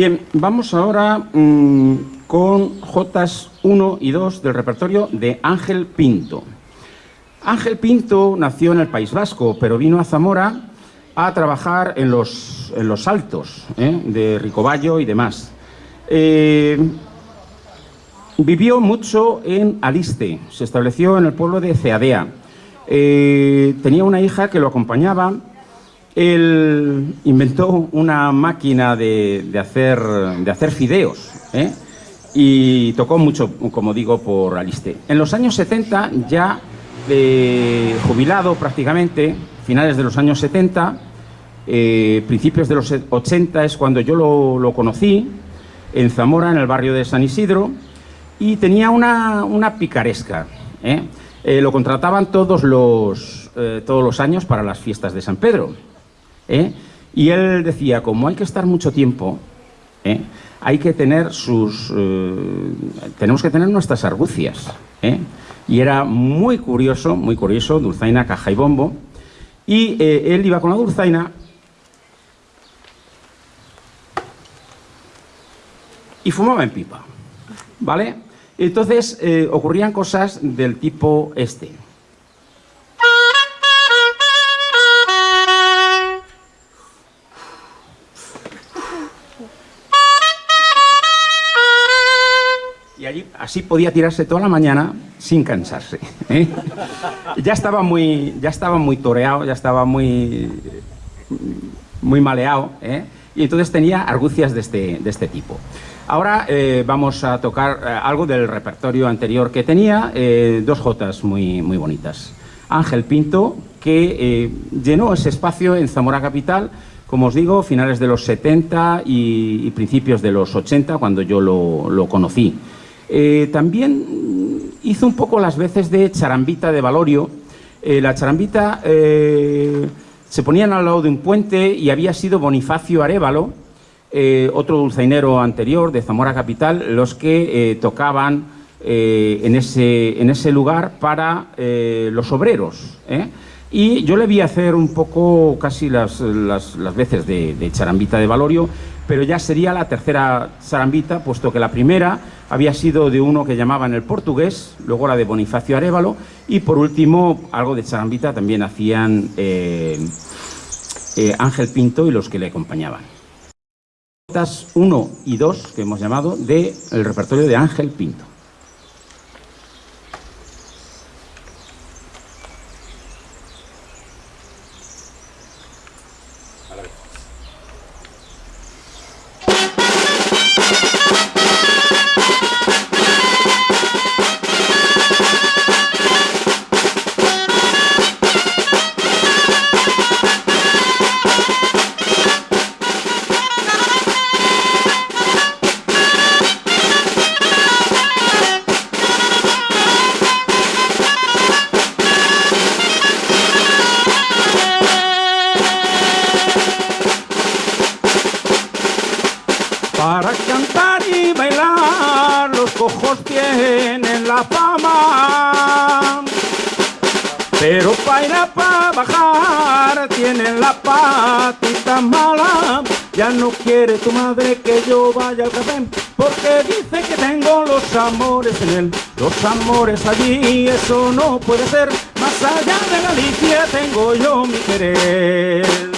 Bien, vamos ahora mm, con Jotas 1 y 2 del repertorio de Ángel Pinto. Ángel Pinto nació en el País Vasco, pero vino a Zamora a trabajar en los, en los altos ¿eh? de Ricoballo y demás. Eh, vivió mucho en Aliste, se estableció en el pueblo de Ceadea. Eh, tenía una hija que lo acompañaba él inventó una máquina de, hacer, de hacer fideos ¿eh? y tocó mucho, como digo, por Aliste. En los años 70, ya eh, jubilado prácticamente, finales de los años 70, eh, principios de los 80 es cuando yo lo, conocí, en Zamora, en el barrio de San Isidro, y tenía una, una picaresca. lo contrataban todos los, todos los años para las fiestas de San Pedro. ¿Eh? Y él decía, como hay que estar mucho tiempo, ¿eh? hay que tener sus... Eh, tenemos que tener nuestras argucias. Y era muy curioso, muy curioso, dulzaina, caja y bombo. Y él iba con la dulzaina y fumaba en pipa, ¿vale? Entonces ocurrían cosas del tipo este. Así podía tirarse toda la mañana sin cansarse. ¿eh? Ya, estaba muy, ya estaba muy toreado, ya estaba muy, muy maleado, ¿eh? y entonces tenía argucias de este, de este tipo. Ahora eh, vamos a tocar algo del repertorio anterior que tenía, dos jotas muy, muy bonitas. Ángel Pinto, que llenó ese espacio en Zamora Capital, como os digo, finales de los 70 y, principios de los 80, cuando yo lo, lo conocí. Eh, también hizo un poco las veces de charambita de Valorio. Eh, la charambita eh, se ponían al lado de un puente y había sido Bonifacio Arevalo, otro dulzainero anterior de Zamora Capital, los que tocaban en, ese, lugar para los obreros. Y yo le vi hacer un poco casi las, veces de, de charambita de Valorio, pero ya sería la tercera charambita, puesto que la primera había sido de uno que llamaban el portugués, luego la de Bonifacio Arevalo, y por último, algo de charambita también hacían eh, eh, Ángel Pinto y los que le acompañaban. 1 y 2 que hemos llamado del repertorio de Ángel Pinto. Y bailar. Los cojos tienen la fama. Pero para ir a bajar tienen la patita mala. Ya no quiere tu madre que yo vaya al café Porque dice que tengo los amores en él. Los amores allí, eso no puede ser. Más allá de Galicia tengo yo mi querer